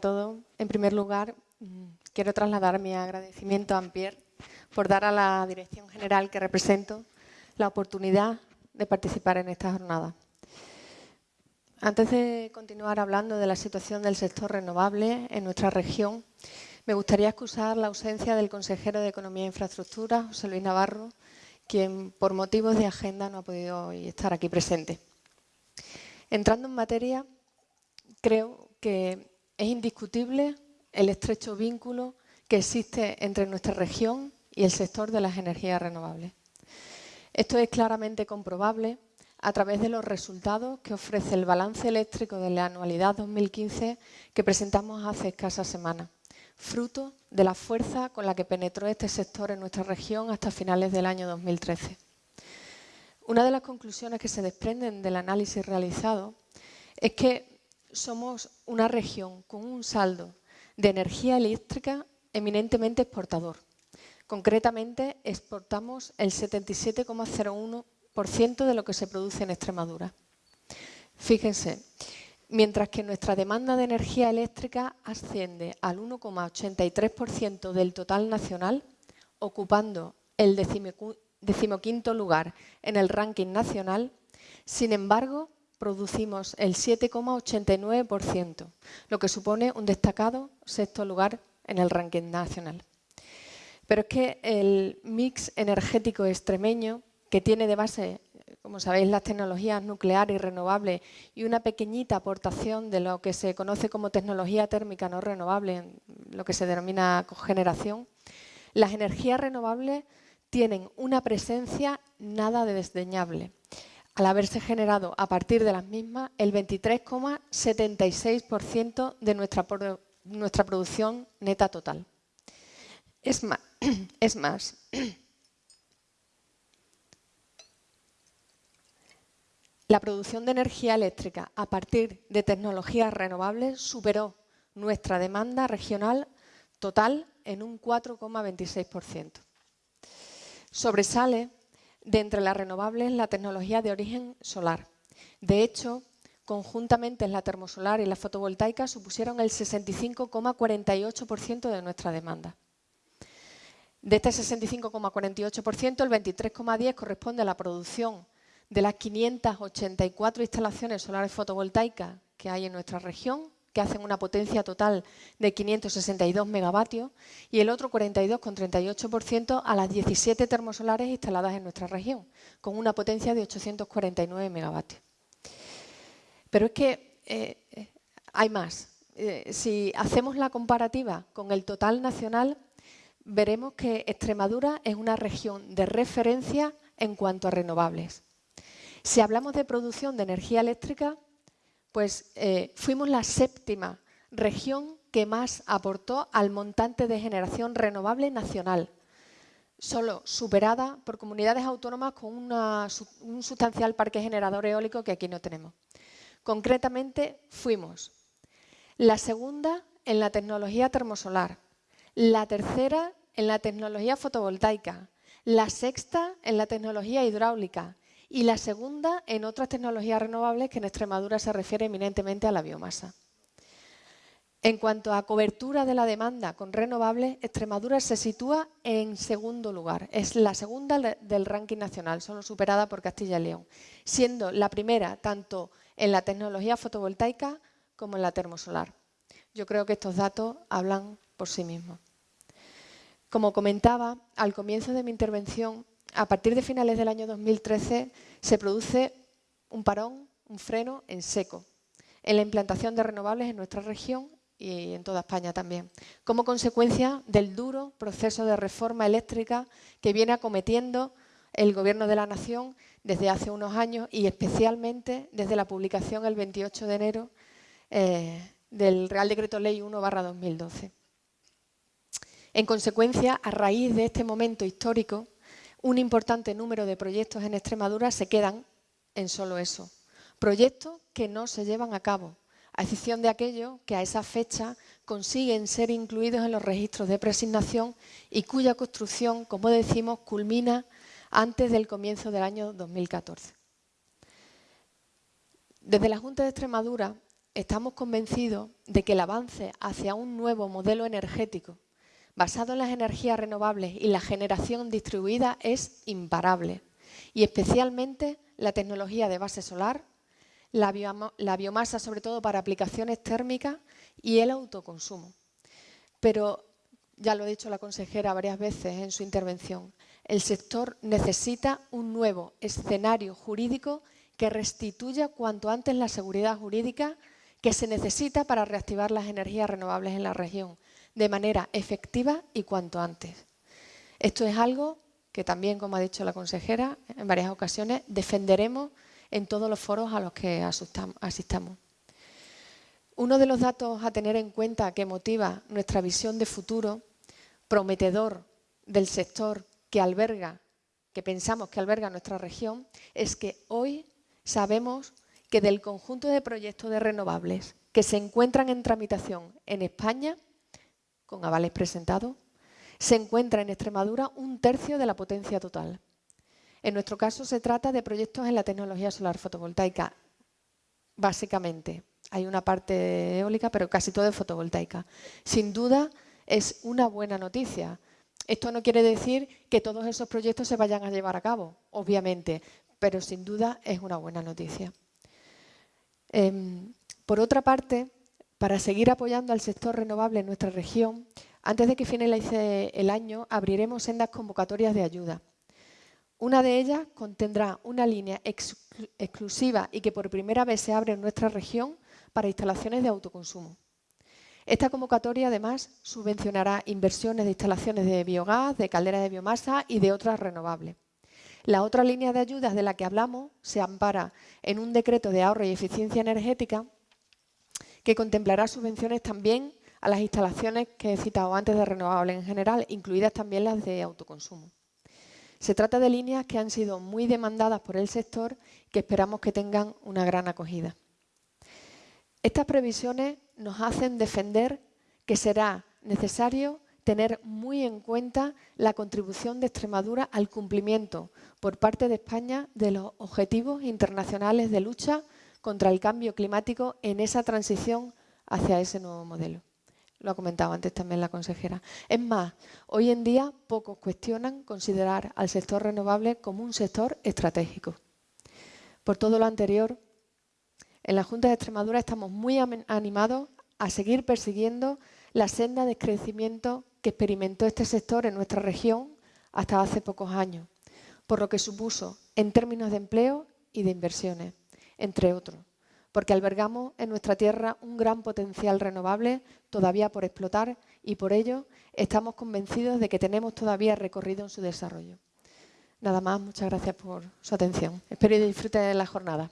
a. En primer lugar, mm, quiero trasladar mi agradecimiento a Ampier por dar a la Dirección General que represento la oportunidad de participar en esta jornada. Antes de continuar hablando de la situación del sector renovable en nuestra región, me gustaría excusar la ausencia del consejero de Economía e Infraestructura, José Luis Navarro, quien por motivos de agenda no ha podido estar aquí presente. Entrando en materia, creo que es indiscutible el estrecho vínculo que existe entre nuestra región y el sector de las energías renovables. Esto es claramente comprobable a través de los resultados que ofrece el balance eléctrico de la anualidad 2015 que presentamos hace escasas semanas, fruto de la fuerza con la que penetró este sector en nuestra región hasta finales del año 2013. Una de las conclusiones que se desprenden del análisis realizado es que somos una región con un saldo de energía eléctrica eminentemente exportador. Concretamente, exportamos el 77,01% de lo que se produce en Extremadura. Fíjense, mientras que nuestra demanda de energía eléctrica asciende al 1,83% del total nacional, ocupando el decimoquinto lugar en el ranking nacional, sin embargo, producimos el 7,89%, lo que supone un destacado sexto lugar en el ranking nacional. Pero es que el mix energético extremeño que tiene de base, como sabéis, las tecnologías nucleares y renovables y una pequeñita aportación de lo que se conoce como tecnología térmica no renovable, lo que se denomina cogeneración, las energías renovables tienen una presencia nada de desdeñable, al haberse generado a partir de las mismas el 23,76% de nuestra, nuestra producción neta total. Es más, es más La producción de energía eléctrica a partir de tecnologías renovables superó nuestra demanda regional total en un 4,26%. Sobresale de entre las renovables la tecnología de origen solar. De hecho, conjuntamente la termosolar y la fotovoltaica supusieron el 65,48% de nuestra demanda. De este 65,48%, el 23,10% corresponde a la producción de las 584 instalaciones solares fotovoltaicas que hay en nuestra región, que hacen una potencia total de 562 megavatios, y el otro 42,38% a las 17 termosolares instaladas en nuestra región, con una potencia de 849 megavatios. Pero es que eh, hay más. Eh, si hacemos la comparativa con el total nacional, veremos que Extremadura es una región de referencia en cuanto a renovables. Si hablamos de producción de energía eléctrica, pues eh, fuimos la séptima región que más aportó al montante de generación renovable nacional, solo superada por comunidades autónomas con un sustancial parque generador eólico que aquí no tenemos. Concretamente, fuimos la segunda en la tecnología termosolar, la tercera en la tecnología fotovoltaica, la sexta en la tecnología hidráulica y la segunda en otras tecnologías renovables que en Extremadura se refiere eminentemente a la biomasa. En cuanto a cobertura de la demanda con renovables, Extremadura se sitúa en segundo lugar. Es la segunda del ranking nacional, solo superada por Castilla y León, siendo la primera tanto en la tecnología fotovoltaica como en la termosolar. Yo creo que estos datos hablan por sí mismos. Como comentaba al comienzo de mi intervención, a partir de finales del año 2013 se produce un parón, un freno en seco en la implantación de renovables en nuestra región y en toda España también, como consecuencia del duro proceso de reforma eléctrica que viene acometiendo el Gobierno de la Nación desde hace unos años y especialmente desde la publicación el 28 de enero eh, del Real Decreto Ley 1 2012. En consecuencia, a raíz de este momento histórico, un importante número de proyectos en Extremadura se quedan en solo eso. Proyectos que no se llevan a cabo, a excepción de aquellos que a esa fecha consiguen ser incluidos en los registros de presignación y cuya construcción, como decimos, culmina antes del comienzo del año 2014. Desde la Junta de Extremadura estamos convencidos de que el avance hacia un nuevo modelo energético basado en las energías renovables y la generación distribuida es imparable y especialmente la tecnología de base solar, la, biomasa sobre todo para aplicaciones térmicas y el autoconsumo. Pero ya lo ha dicho la consejera varias veces en su intervención, el sector necesita un nuevo escenario jurídico que restituya cuanto antes la seguridad jurídica que se necesita para reactivar las energías renovables en la región de manera efectiva y cuanto antes. Esto es algo que también, como ha dicho la consejera, en varias ocasiones defenderemos en todos los foros a los que asistamos. Uno de los datos a tener en cuenta que motiva nuestra visión de futuro prometedor del sector que alberga, que pensamos que alberga nuestra región, es que hoy sabemos que del conjunto de proyectos de renovables que se encuentran en tramitación en España, con avales presentados, se encuentra en Extremadura un tercio de la potencia total. En nuestro caso se trata de proyectos en la tecnología solar fotovoltaica, básicamente. Hay una parte eólica, pero casi todo es fotovoltaica. Sin duda es una buena noticia. Esto no quiere decir que todos esos proyectos se vayan a llevar a cabo, obviamente, pero sin duda es una buena noticia. Em, por otra parte, para seguir apoyando al sector renovable en nuestra región, antes de que finalice el año, abriremos sendas convocatorias de ayuda. Una de ellas contendrá una línea exclusiva y que por primera vez se abre en nuestra región para instalaciones de autoconsumo. Esta convocatoria, además, subvencionará inversiones de instalaciones de biogás, de calderas de biomasa y de otras renovables. La otra línea de ayudas de la que hablamos se ampara en un decreto de ahorro y eficiencia energética que contemplará subvenciones también a las instalaciones que he citado antes de renovables en general, incluidas también las de autoconsumo. Se trata de líneas que han sido muy demandadas por el sector que esperamos que tengan una gran acogida. Estas previsiones nos hacen defender que será necesario tener muy en cuenta la contribución de Extremadura al cumplimiento por parte de España de los objetivos internacionales de lucha contra el cambio climático en esa transición hacia ese nuevo modelo. Lo ha comentado antes también la consejera. Es más, hoy en día pocos cuestionan considerar al sector renovable como un sector estratégico. Por todo lo anterior, en la Junta de Extremadura estamos muy animados a seguir persiguiendo la senda de crecimiento que experimentó este sector en nuestra región hasta hace pocos años, por lo que supuso en términos de empleo y de inversiones, entre otros, porque albergamos en nuestra tierra un gran potencial renovable todavía por explotar y por ello estamos convencidos de que tenemos todavía recorrido en su desarrollo. Nada más, muchas gracias por su atención. Espero que disfruten de la jornada.